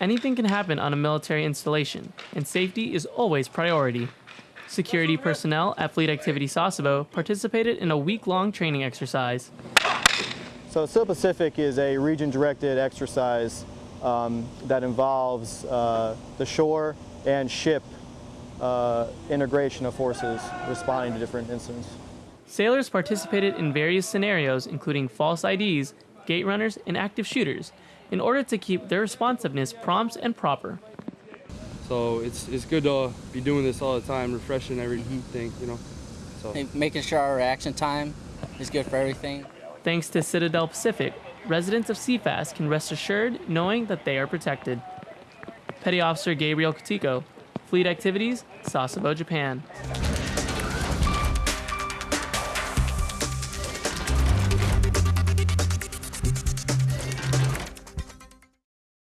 Anything can happen on a military installation, and safety is always priority. Security personnel at Fleet Activity Sasebo participated in a week long training exercise. So Citadel Pacific is a region-directed exercise um, that involves uh, the shore and ship uh, integration of forces responding to different incidents. Sailors participated in various scenarios, including false IDs, gate runners, and active shooters, in order to keep their responsiveness prompt and proper. So it's it's good to be doing this all the time, refreshing everything, you know. So Hey, making sure our reaction time is good for everything. Thanks to Citadel Pacific, residents of CFAS can rest assured knowing that they are protected. Petty Officer Gabriel Kotiko, Fleet Activities, Sasebo, Japan.